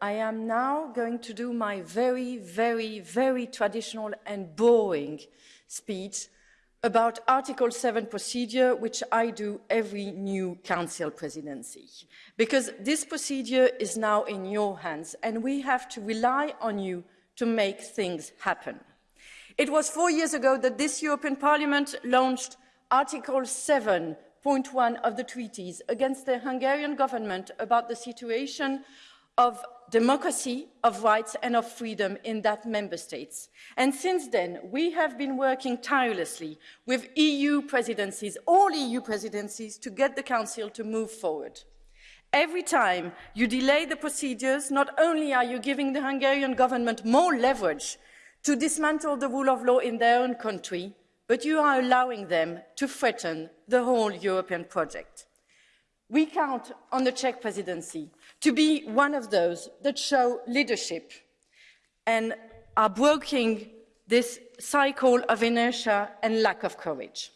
I am now going to do my very, very, very traditional and boring speech about Article 7 procedure, which I do every new Council presidency. Because this procedure is now in your hands, and we have to rely on you to make things happen. It was four years ago that this European Parliament launched Article 7.1 of the treaties against the Hungarian government about the situation of democracy, of rights and of freedom in that member states. And since then, we have been working tirelessly with EU presidencies, all EU presidencies, to get the Council to move forward. Every time you delay the procedures, not only are you giving the Hungarian government more leverage to dismantle the rule of law in their own country, but you are allowing them to threaten the whole European project. We count on the Czech presidency to be one of those that show leadership and are breaking this cycle of inertia and lack of courage.